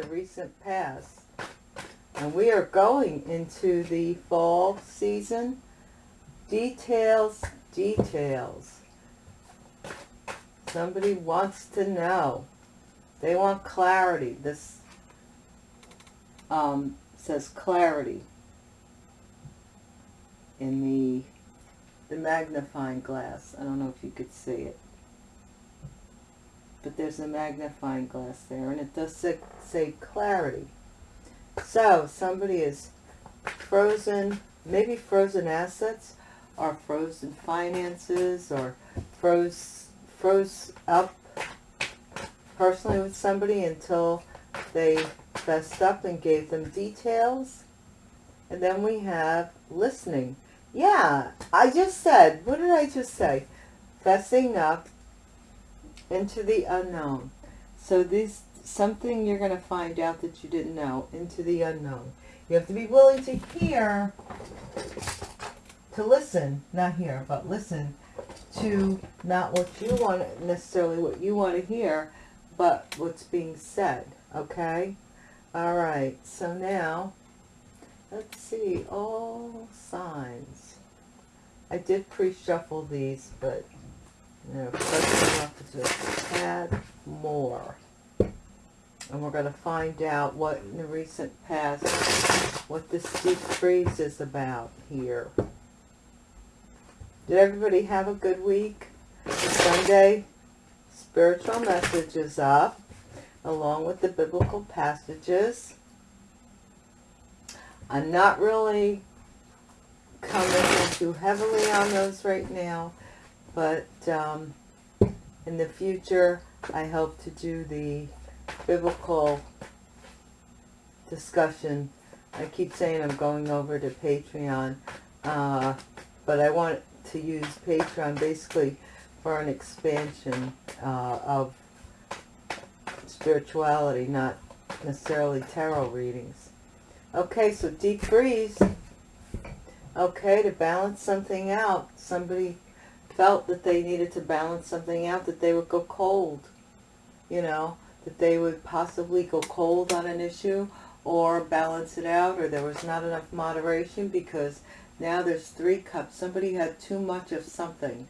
the recent past. And we are going into the fall season. Details, details. Somebody wants to know. They want clarity. This um, says clarity in the the magnifying glass. I don't know if you could see it. But there's a magnifying glass there, and it does say, say clarity. So, somebody is frozen, maybe frozen assets, or frozen finances, or froze, froze up personally with somebody until they fessed up and gave them details. And then we have listening. Yeah, I just said, what did I just say? Fessing up into the unknown. So this something you're going to find out that you didn't know, into the unknown. You have to be willing to hear, to listen, not hear, but listen to not what you want, necessarily what you want to hear, but what's being said, okay? All right, so now Let's see, all signs. I did pre-shuffle these, but you know, freshen up just a more. And we're going to find out what in the recent past, what this deep freeze is about here. Did everybody have a good week? Sunday, spiritual messages up, along with the biblical passages. I'm not really commenting too heavily on those right now, but um, in the future, I hope to do the biblical discussion. I keep saying I'm going over to Patreon, uh, but I want to use Patreon basically for an expansion uh, of spirituality, not necessarily tarot readings. Okay, so deep freeze. Okay, to balance something out. Somebody felt that they needed to balance something out, that they would go cold. You know, that they would possibly go cold on an issue or balance it out or there was not enough moderation because now there's three cups. Somebody had too much of something.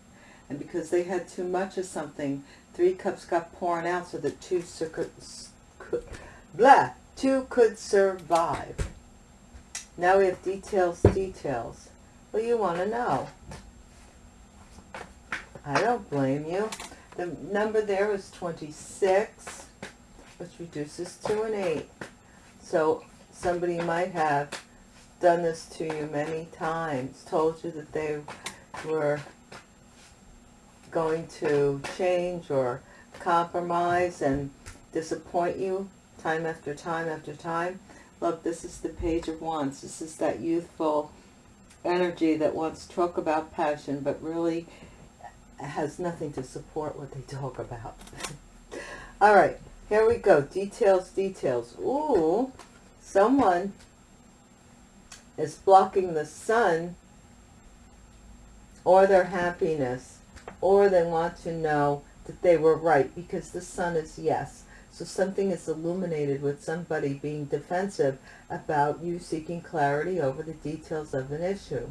And because they had too much of something, three cups got poured out so that two could, blah, two could survive. Now we have details, details. Well, you want to know. I don't blame you. The number there is 26, which reduces to an 8. So somebody might have done this to you many times, told you that they were going to change or compromise and disappoint you time after time after time. Look, this is the Page of Wands. This is that youthful energy that wants to talk about passion, but really has nothing to support what they talk about. All right, here we go. Details, details. Ooh, someone is blocking the sun or their happiness, or they want to know that they were right because the sun is yes. So something is illuminated with somebody being defensive about you seeking clarity over the details of an issue.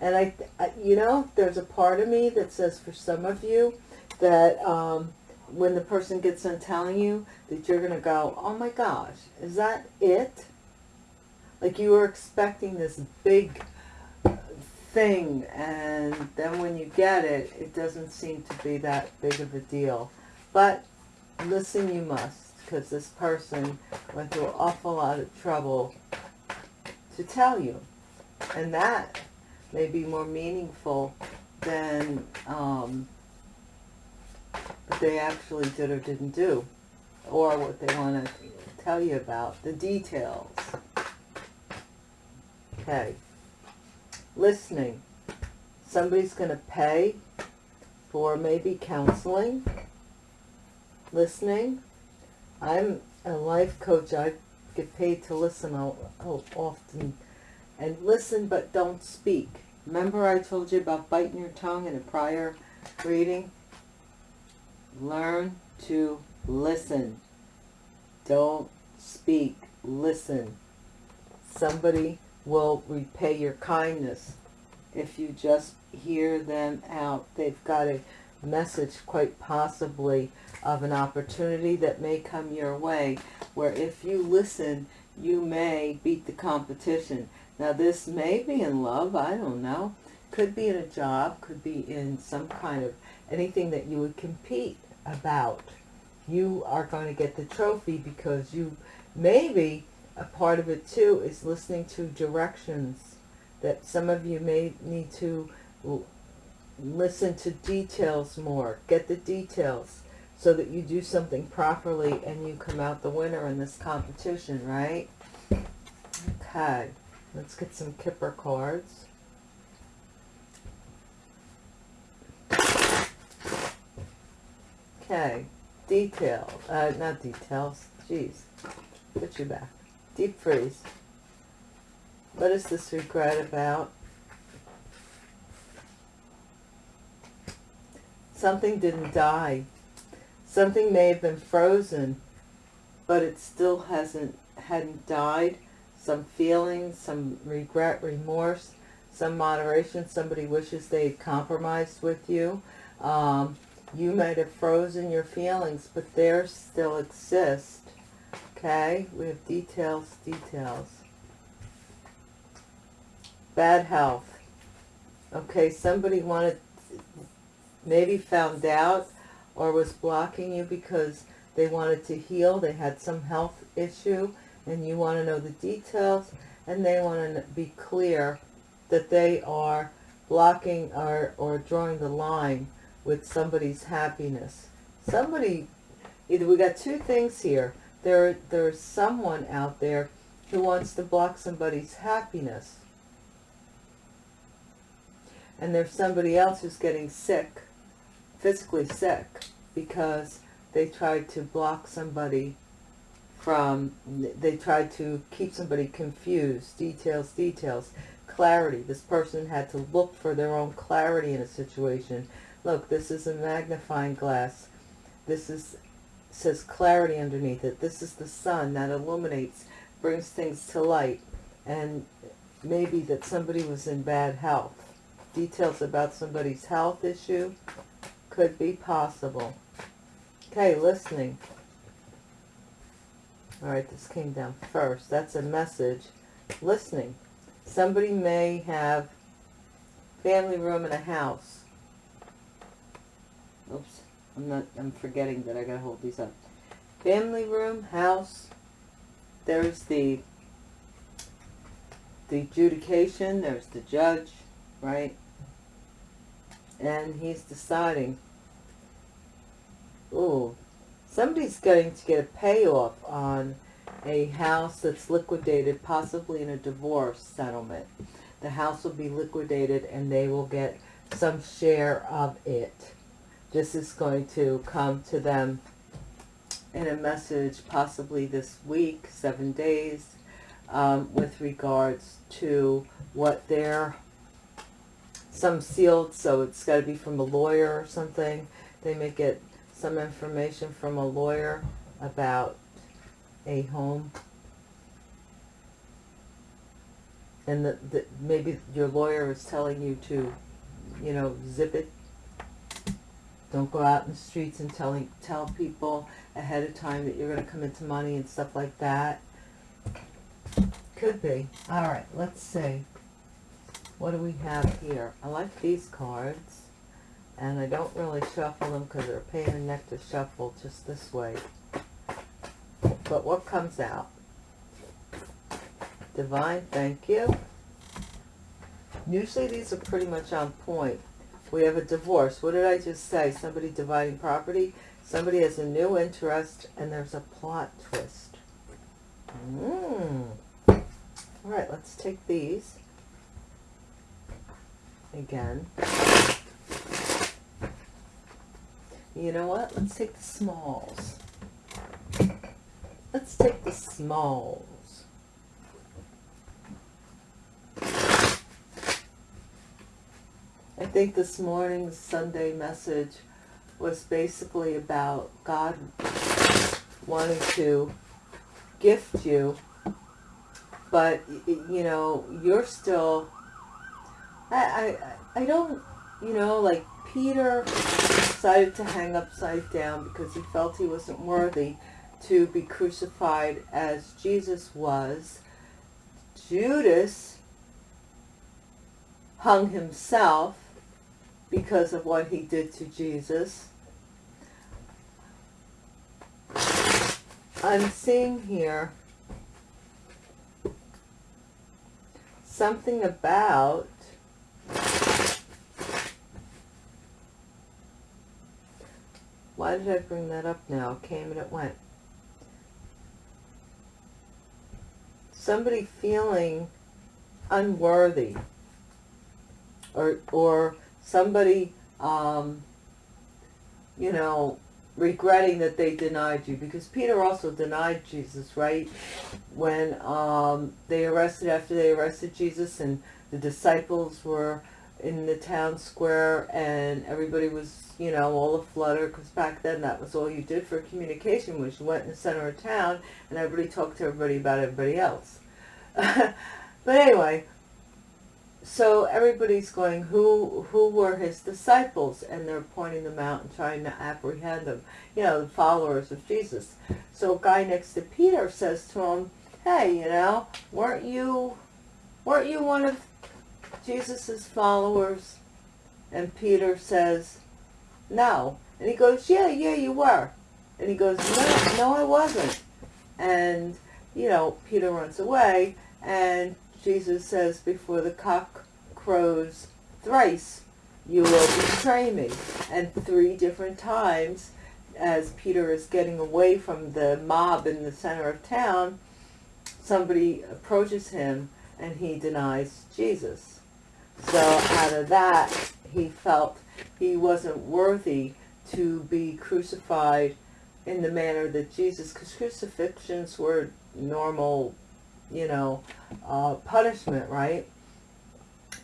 And I, I you know, there's a part of me that says for some of you that um, when the person gets on telling you that you're going to go, oh my gosh, is that it? Like you were expecting this big thing and then when you get it it doesn't seem to be that big of a deal but listen you must because this person went through an awful lot of trouble to tell you and that may be more meaningful than um, what they actually did or didn't do or what they want to tell you about the details okay listening. Somebody's going to pay for maybe counseling, listening. I'm a life coach. I get paid to listen often. And listen, but don't speak. Remember I told you about biting your tongue in a prior reading? Learn to listen. Don't speak, listen. Somebody will repay your kindness if you just hear them out. They've got a message quite possibly of an opportunity that may come your way where if you listen you may beat the competition. Now this may be in love, I don't know. Could be in a job, could be in some kind of anything that you would compete about. You are going to get the trophy because you maybe a part of it too is listening to directions that some of you may need to listen to details more, get the details so that you do something properly and you come out the winner in this competition, right? Okay, let's get some Kipper cards. Okay, detail, uh, not details, jeez, put you back. Deep freeze. What is this regret about? Something didn't die. Something may have been frozen, but it still hasn't hadn't died. Some feelings, some regret, remorse, some moderation. Somebody wishes they had compromised with you. Um, you might have frozen your feelings, but they still exist. Okay, we have details, details. Bad health. Okay, somebody wanted, maybe found out or was blocking you because they wanted to heal. They had some health issue and you want to know the details and they want to be clear that they are blocking or, or drawing the line with somebody's happiness. Somebody, either we got two things here there there's someone out there who wants to block somebody's happiness. And there's somebody else who's getting sick, physically sick, because they tried to block somebody from, they tried to keep somebody confused, details, details, clarity. This person had to look for their own clarity in a situation. Look, this is a magnifying glass. This is says clarity underneath it. This is the sun that illuminates, brings things to light. And maybe that somebody was in bad health. Details about somebody's health issue could be possible. Okay, listening. All right, this came down first. That's a message. Listening. Somebody may have family room in a house. Oops. I'm not, I'm forgetting that I gotta hold these up. Family room, house, there's the, the adjudication, there's the judge, right? And he's deciding, ooh, somebody's going to get a payoff on a house that's liquidated, possibly in a divorce settlement. The house will be liquidated and they will get some share of it this is going to come to them in a message possibly this week, seven days, um, with regards to what they're, some sealed, so it's got to be from a lawyer or something. They may get some information from a lawyer about a home. And the, maybe your lawyer is telling you to, you know, zip it don't go out in the streets and telling tell people ahead of time that you're going to come into money and stuff like that. Could be. All right, let's see. What do we have here? I like these cards. And I don't really shuffle them because they're a pain in the neck to shuffle just this way. But what comes out? Divine, thank you. Usually these are pretty much on point. We have a divorce. What did I just say? Somebody dividing property. Somebody has a new interest, and there's a plot twist. Mm. All right, let's take these. Again. You know what? Let's take the smalls. Let's take the smalls. I think this morning's Sunday message was basically about God wanting to gift you, but you know you're still. I I I don't you know like Peter decided to hang upside down because he felt he wasn't worthy to be crucified as Jesus was. Judas hung himself because of what he did to Jesus. I'm seeing here something about why did I bring that up now? It came and it went. Somebody feeling unworthy or or somebody um, you know regretting that they denied you because Peter also denied Jesus right when um, they arrested after they arrested Jesus and the disciples were in the town square and everybody was you know all aflutter because back then that was all you did for communication was you went in the center of town and everybody talked to everybody about everybody else but anyway so everybody's going, who who were his disciples? And they're pointing them out and trying to apprehend them. You know, the followers of Jesus. So a guy next to Peter says to him, hey, you know, weren't you, weren't you one of Jesus's followers? And Peter says, no. And he goes, yeah, yeah, you were. And he goes, no, no, I wasn't. And, you know, Peter runs away and Jesus says, before the cock crows thrice, you will betray me. And three different times, as Peter is getting away from the mob in the center of town, somebody approaches him and he denies Jesus. So out of that, he felt he wasn't worthy to be crucified in the manner that Jesus, because crucifixions were normal you know, uh, punishment, right?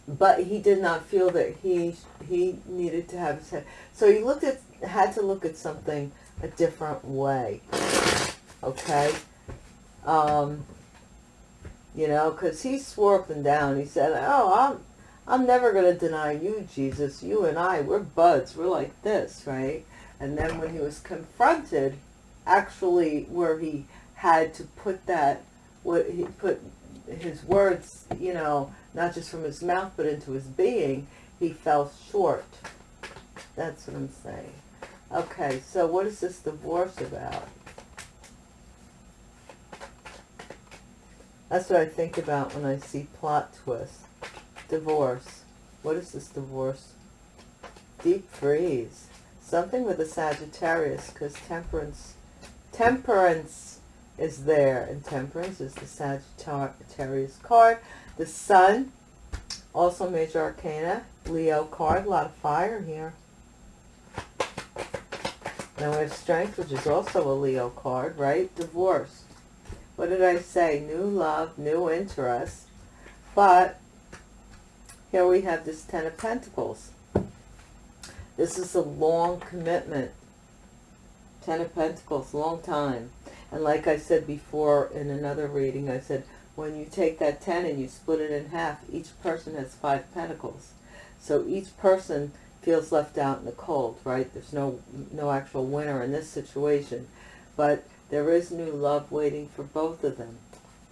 But he did not feel that he he needed to have his head. So he looked at had to look at something a different way. Okay, um, you know, because he swore up and down. He said, "Oh, I'm I'm never going to deny you, Jesus. You and I, we're buds. We're like this, right?" And then when he was confronted, actually, where he had to put that what he put his words, you know, not just from his mouth, but into his being, he fell short. That's what I'm saying. Okay, so what is this divorce about? That's what I think about when I see plot twist. Divorce. What is this divorce? Deep freeze. Something with a Sagittarius, because temperance, temperance is there. And Temperance is the Sagittarius card. The Sun, also Major Arcana, Leo card. A lot of fire here. Now we have Strength, which is also a Leo card, right? Divorce. What did I say? New love, new interest. But here we have this Ten of Pentacles. This is a long commitment. Ten of Pentacles, long time. And like I said before in another reading, I said, when you take that 10 and you split it in half, each person has five pentacles. So each person feels left out in the cold, right? There's no, no actual winner in this situation. But there is new love waiting for both of them.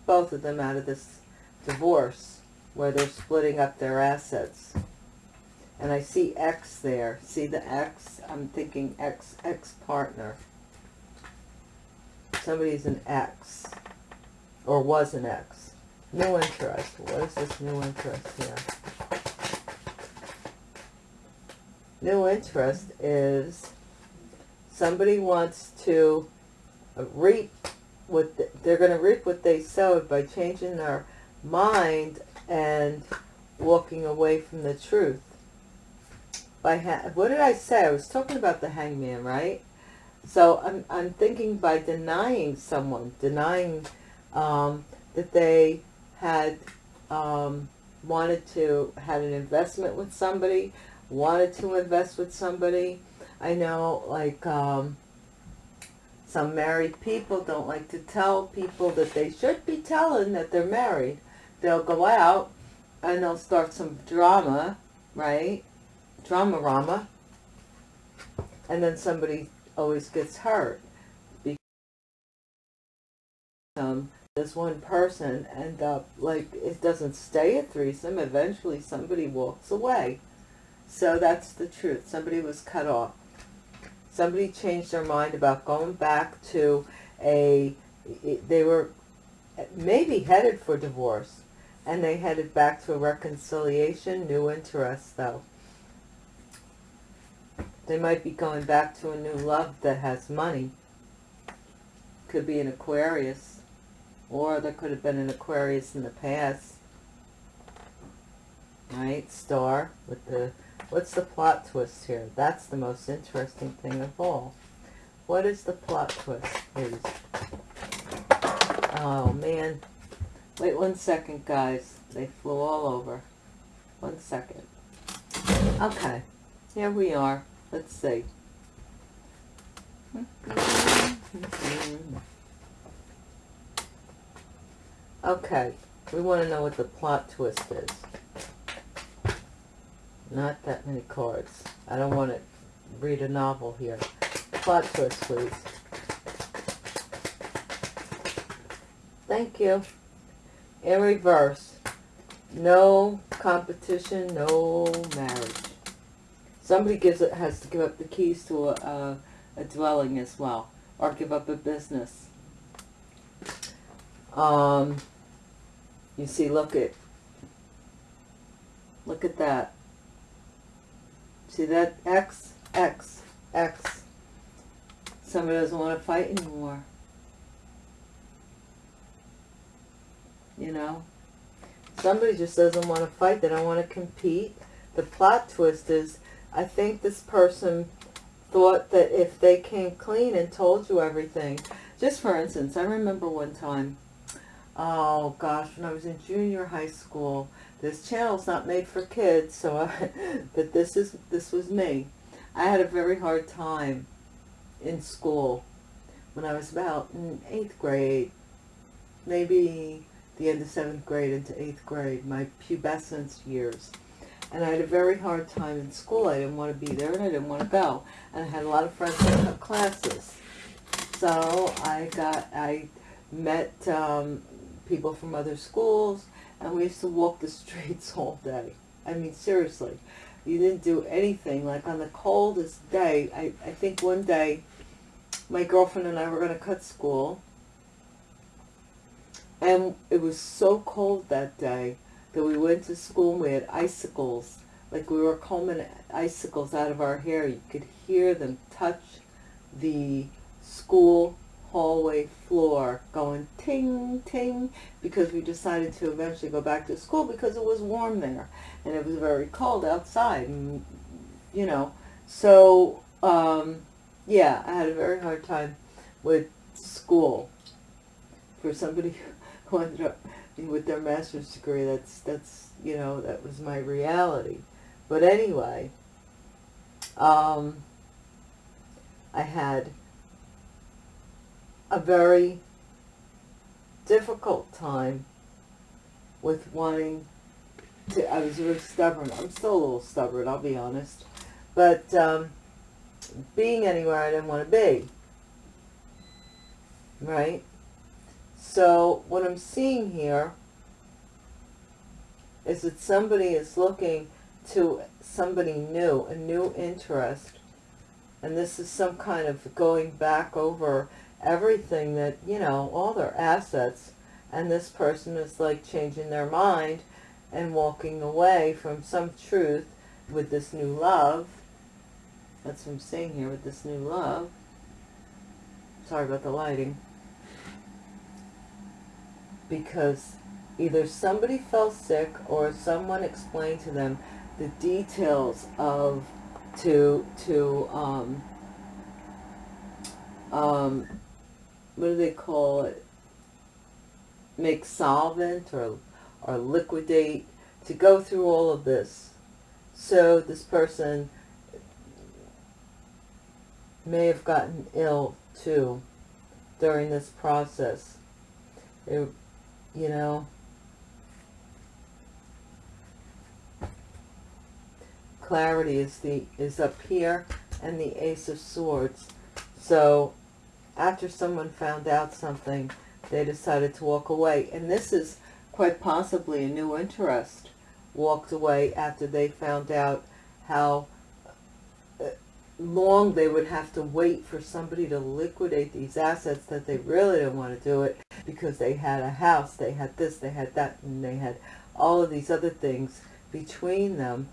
Both of them out of this divorce where they're splitting up their assets. And I see X there. See the X? I'm thinking X, X-partner somebody's an X. or was an X. New interest. What is this new interest here? New interest is somebody wants to reap what the, they're going to reap what they sowed by changing their mind and walking away from the truth. By what did I say? I was talking about the hangman, right? So I'm, I'm thinking by denying someone, denying um, that they had um, wanted to, had an investment with somebody, wanted to invest with somebody, I know, like, um, some married people don't like to tell people that they should be telling that they're married. They'll go out and they'll start some drama, right? Drama-rama. And then somebody always gets hurt. Because um, this one person end up, like, it doesn't stay a threesome. Eventually somebody walks away. So that's the truth. Somebody was cut off. Somebody changed their mind about going back to a, they were maybe headed for divorce. And they headed back to a reconciliation, new interest though. They might be going back to a new love that has money. Could be an Aquarius. Or there could have been an Aquarius in the past. Right? Star with the What's the plot twist here? That's the most interesting thing of all. What is the plot twist, please? Oh, man. Wait one second, guys. They flew all over. One second. Okay. Here we are. Let's see. Okay. We want to know what the plot twist is. Not that many cards. I don't want to read a novel here. Plot twist, please. Thank you. In reverse. No competition, no marriage. Somebody gives it has to give up the keys to a, a, dwelling as well, or give up a business. Um, you see, look at, look at that. See that X, X, X. Somebody doesn't want to fight anymore. You know? Somebody just doesn't want to fight. They don't want to compete. The plot twist is, I think this person thought that if they came clean and told you everything. Just for instance, I remember one time, oh gosh, when I was in junior high school, this channel's not made for kids, so I, but this is this was me. I had a very hard time in school when I was about in eighth grade, maybe the end of seventh grade into eighth grade, my pubescence years. And I had a very hard time in school. I didn't want to be there and I didn't want to go. And I had a lot of friends that took classes. So I got, I met um, people from other schools and we used to walk the streets all day. I mean, seriously. You didn't do anything. Like on the coldest day, I, I think one day my girlfriend and I were going to cut school. And it was so cold that day that we went to school and we had icicles. Like we were combing icicles out of our hair. You could hear them touch the school hallway floor going ting, ting, because we decided to eventually go back to school because it was warm there and it was very cold outside. And, you know, so, um, yeah, I had a very hard time with school. For somebody with their master's degree, that's, that's, you know, that was my reality. But anyway, um, I had a very difficult time with wanting to, I was very stubborn. I'm still a little stubborn, I'll be honest. But um, being anywhere I didn't want to be. Right? So what I'm seeing here is that somebody is looking to somebody new, a new interest. And this is some kind of going back over everything that, you know, all their assets. And this person is like changing their mind and walking away from some truth with this new love. That's what I'm saying here with this new love. Sorry about the lighting. Because either somebody fell sick or someone explained to them the details of to to um, um, what do they call it? Make solvent or, or liquidate, to go through all of this. So this person may have gotten ill too during this process. It, you know, clarity is the is up here and the ace of swords. So after someone found out something they decided to walk away. And this is quite possibly a new interest. Walked away after they found out how uh, long they would have to wait for somebody to liquidate these assets that they really didn't want to do it because they had a house, they had this, they had that, and they had all of these other things between them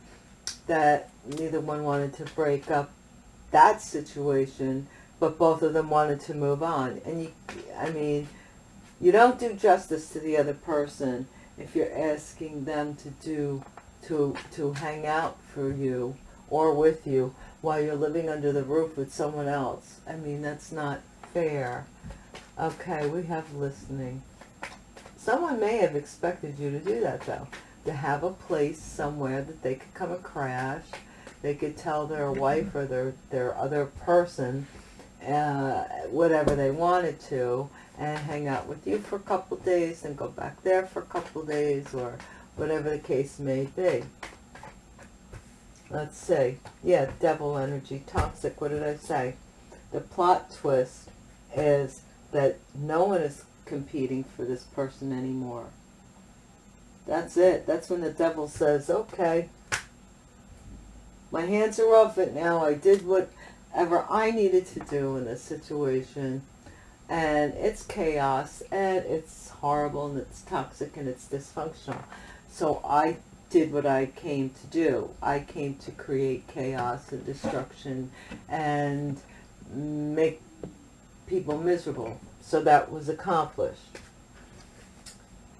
that neither one wanted to break up that situation, but both of them wanted to move on. And you, I mean, you don't do justice to the other person if you're asking them to do, to, to hang out for you or with you while you're living under the roof with someone else. I mean, that's not fair. Okay, we have listening. Someone may have expected you to do that though to have a place somewhere that they could come and crash. They could tell their wife or their, their other person uh, whatever they wanted to and hang out with you for a couple days and go back there for a couple days or whatever the case may be. Let's see. Yeah, devil energy, toxic. What did I say? The plot twist is that no one is competing for this person anymore. That's it. That's when the devil says, okay, my hands are off it now. I did whatever I needed to do in this situation. And it's chaos and it's horrible and it's toxic and it's dysfunctional. So I did what I came to do. I came to create chaos and destruction and make people miserable. So that was accomplished.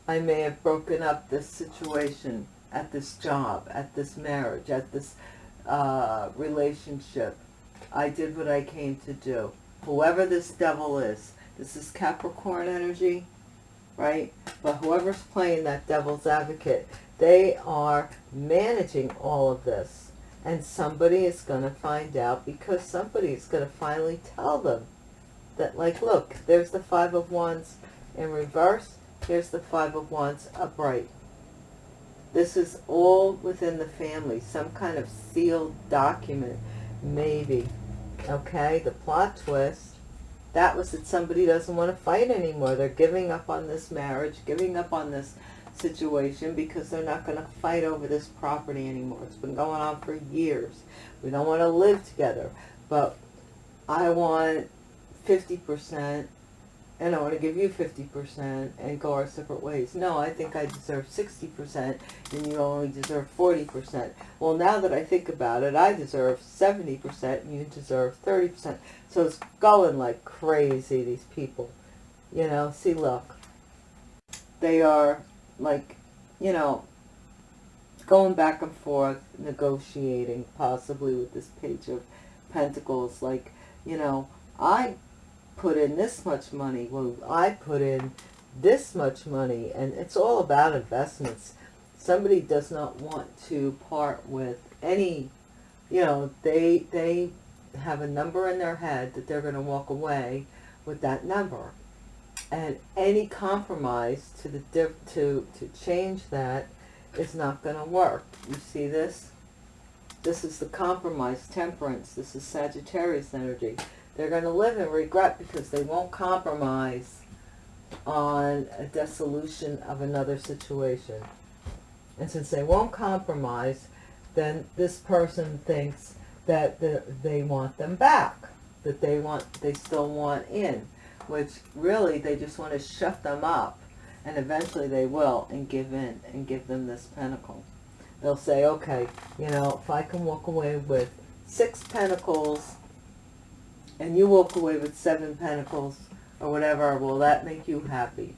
I may have broken up this situation at this job, at this marriage, at this uh, relationship. I did what I came to do. Whoever this devil is, this is Capricorn energy, right? But whoever's playing that devil's advocate, they are managing all of this. And somebody is going to find out because somebody is going to finally tell them that, like, look, there's the Five of Wands in reverse Here's the Five of Wands upright. This is all within the family, some kind of sealed document, maybe. Okay, the plot twist, that was that somebody doesn't want to fight anymore. They're giving up on this marriage, giving up on this situation because they're not going to fight over this property anymore. It's been going on for years. We don't want to live together, but I want 50% and I want to give you 50% and go our separate ways. No, I think I deserve 60% and you only deserve 40%. Well, now that I think about it, I deserve 70% and you deserve 30%. So it's going like crazy, these people. You know, see, look. They are like, you know, going back and forth, negotiating possibly with this page of pentacles. Like, you know, I put in this much money. Well, I put in this much money. And it's all about investments. Somebody does not want to part with any, you know, they, they have a number in their head that they're going to walk away with that number. And any compromise to the to to change that is not going to work. You see this? This is the compromise, temperance. This is Sagittarius energy. They're going to live in regret because they won't compromise on a dissolution of another situation. And since they won't compromise, then this person thinks that they want them back, that they want, they still want in, which really they just want to shut them up, and eventually they will and give in and give them this pentacle. They'll say, okay, you know, if I can walk away with six pentacles and you walk away with seven pentacles or whatever, will that make you happy?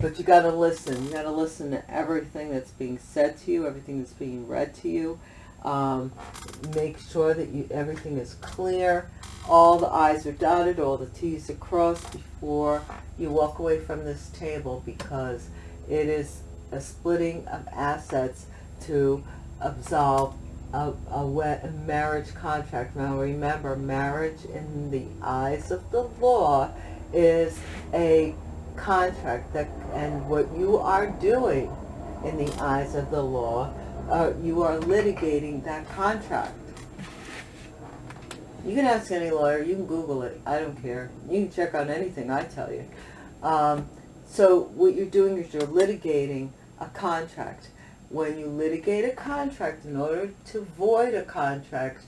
But you got to listen. You got to listen to everything that's being said to you, everything that's being read to you. Um, make sure that you everything is clear. All the I's are dotted, all the T's are crossed before you walk away from this table because it is a splitting of assets to absolve a, a, marriage contract. Now remember, marriage in the eyes of the law is a contract that, and what you are doing in the eyes of the law, uh, you are litigating that contract. You can ask any lawyer, you can Google it, I don't care. You can check on anything I tell you. Um, so what you're doing is you're litigating a contract. When you litigate a contract, in order to void a contract,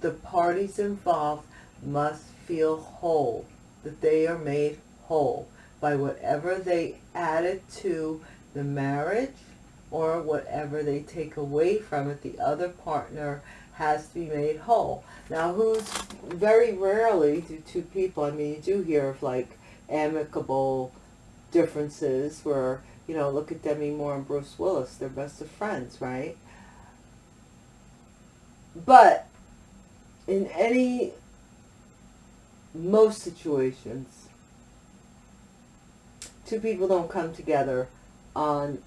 the parties involved must feel whole, that they are made whole by whatever they added to the marriage or whatever they take away from it, the other partner has to be made whole. Now, who's very rarely do two people, I mean, you do hear of like amicable differences where, you know, look at Demi Moore and Bruce Willis, they're best of friends, right? But in any, most situations, two people don't come together on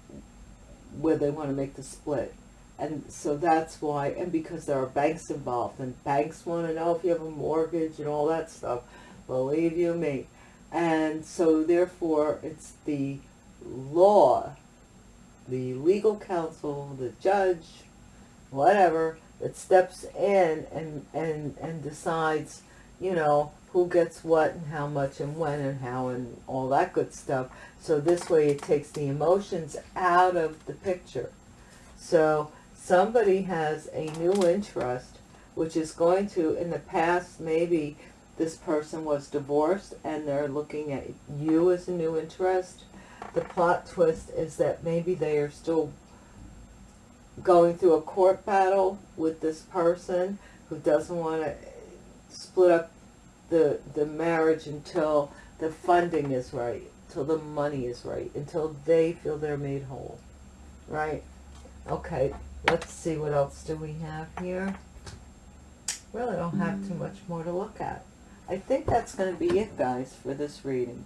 where they want to make the split. And so that's why, and because there are banks involved, and banks want to know if you have a mortgage and all that stuff, believe you me. And so therefore, it's the law, the legal counsel, the judge, whatever, that steps in and, and, and decides, you know, who gets what and how much and when and how and all that good stuff. So this way it takes the emotions out of the picture. So somebody has a new interest, which is going to, in the past, maybe this person was divorced and they're looking at you as a new interest. The plot twist is that maybe they are still going through a court battle with this person who doesn't want to split up the, the marriage until the funding is right, until the money is right, until they feel they're made whole, right? Okay, let's see what else do we have here. Really don't have too much more to look at. I think that's going to be it, guys, for this reading.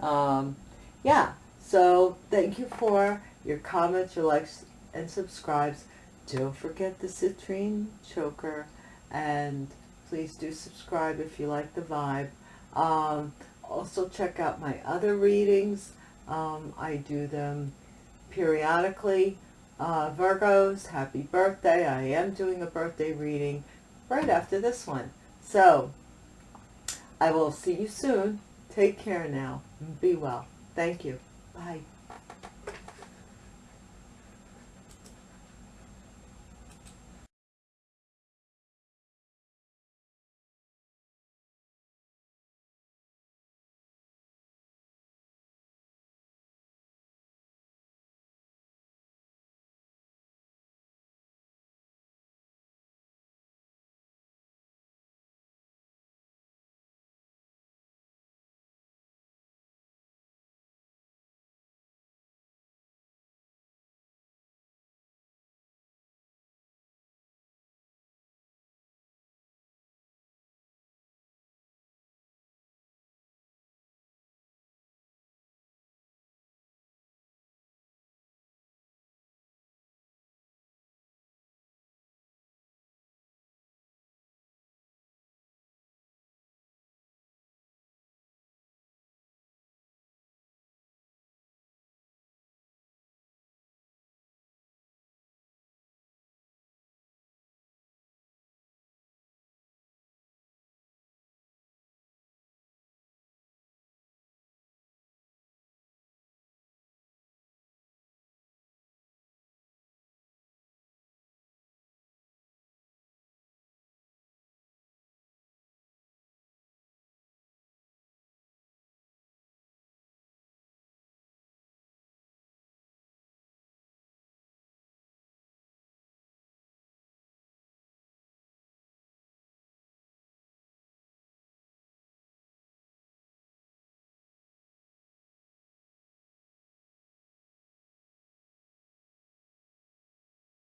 Um, yeah, so thank you for your comments, your likes, and subscribes. Don't forget the citrine choker and please do subscribe if you like the vibe. Um, also check out my other readings. Um, I do them periodically. Uh, Virgos, happy birthday. I am doing a birthday reading right after this one. So, I will see you soon. Take care now. Be well. Thank you. Bye.